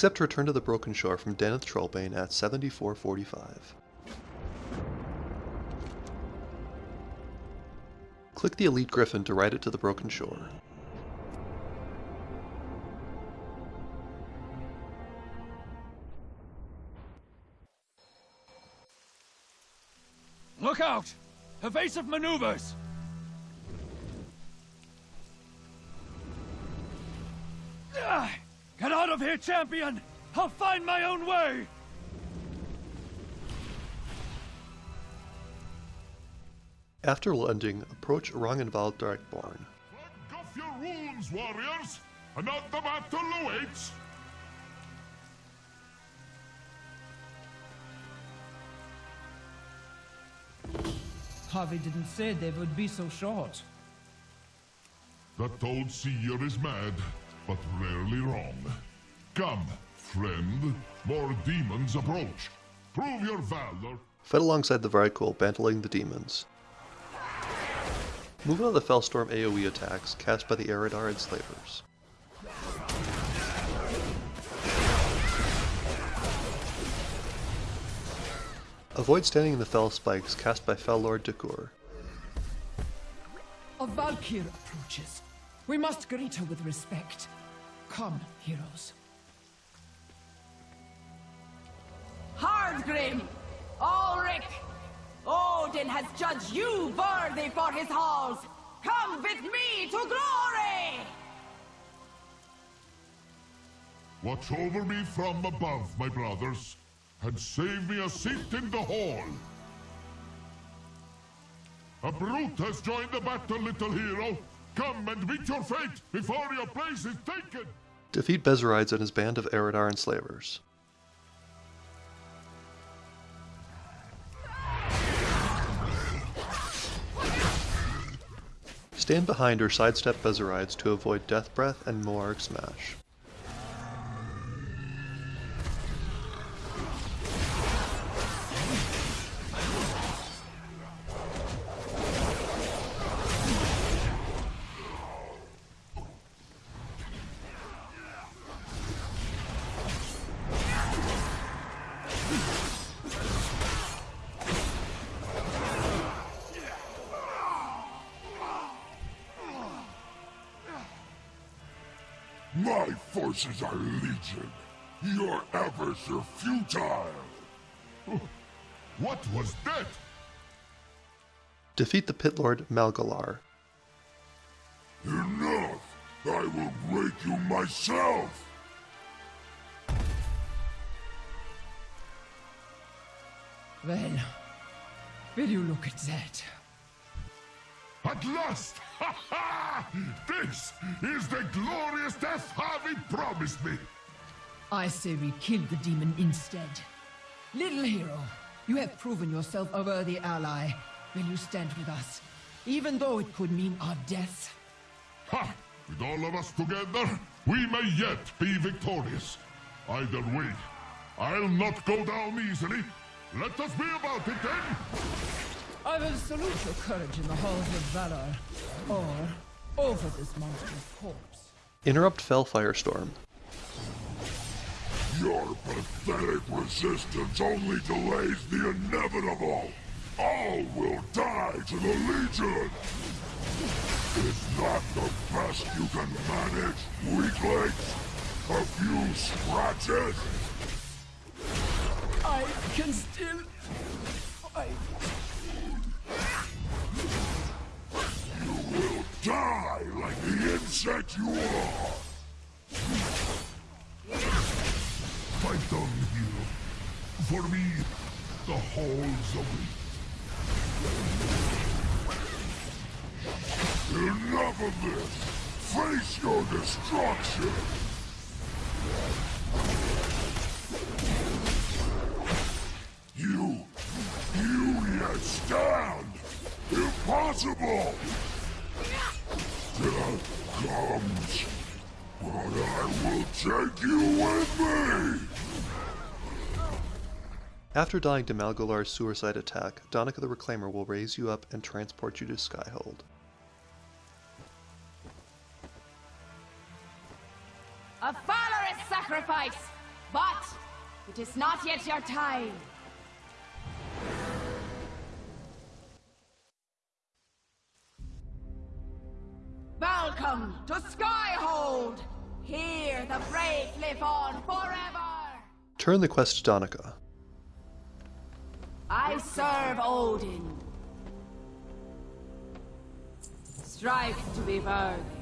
Accept Return to the Broken Shore from Danath Trollbane at 7445. Click the Elite Gryphon to ride it to the Broken Shore. Look out! Evasive maneuvers! Out of here, champion! I'll find my own way! After landing, approach Ragnvald Drakeborn. Plug off your wounds, warriors! Another battle awaits! Havi didn't say they would be so short. That old seer is mad, but rarely wrong. Come, friend, more demons approach. Prove your valor. Fight alongside the Vrykul, battling the demons. Move out of the Felstorm AoE attacks cast by the Eridar Enslavers. Avoid standing in the Fel Spikes cast by Fel Lord Dakur. A Valkyr approaches. We must greet her with respect. Come, heroes. Hardgrim! Ulrich! Oh, Odin has judged you worthy for his halls! Come with me to glory! Watch over me from above, my brothers, and save me a seat in the hall. A brute has joined the battle, little hero. Come and meet your fate before your place is taken. Defeat Bezarides and his band of Eridar Enslavers. Stand behind or sidestep Bezarides to avoid Death Breath and Moarg Smash. My forces are legion. Your efforts are futile. What was that? Defeat the Pit Lord Malgalar. Enough! I will break you myself! Well, will you look at that? At last! Ha ha! This is the glorious death Havi promised me! I say we kill the demon instead. Little hero, you have proven yourself a worthy ally. Will you stand with us? Even though it could mean our death. Ha! With all of us together, we may yet be victorious. Either way, I'll not go down easily. Let us be about it then! I will salute your courage in the halls of valor, or over this monster's corpse. Interrupt Fel Firestorm. Your pathetic resistance only delays the inevitable. All will die to the Legion. Is that the best you can manage, weaklings? A few scratches? I can still insect you are. Fight on, hero. For me, the halls await. Enough of this! Face your destruction! You... you yet stand! Impossible! Comes, but I will take you with me! After dying to Malgalar's suicide attack, Danica the Reclaimer will raise you up and transport you to Skyhold. A valorous sacrifice! But it is not yet your time. Welcome to Skyhold! Here the brave live on forever! Turn the quest to Danica. I serve Odin. Strive to be worthy.